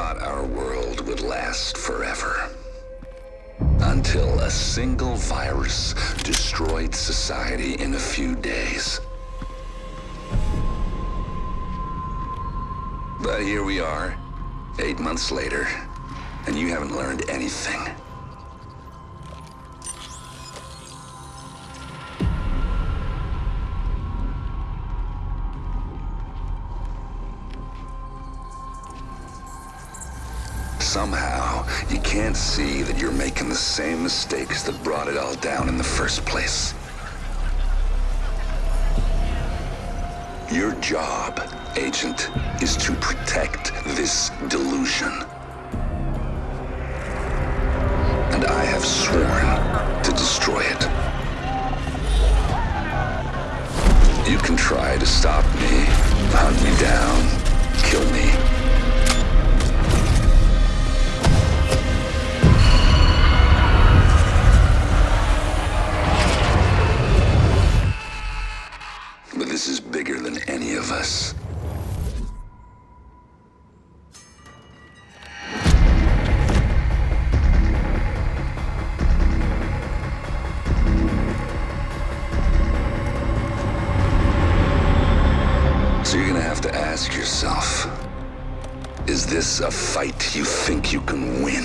thought our world would last forever. Until a single virus destroyed society in a few days. But here we are, eight months later, and you haven't learned anything. Somehow, you can't see that you're making the same mistakes that brought it all down in the first place. Your job, Agent, is to protect this delusion. And I have sworn to destroy it. You can try to stop me, hunt me down, kill me. But this is bigger than any of us. So you're gonna have to ask yourself, is this a fight you think you can win?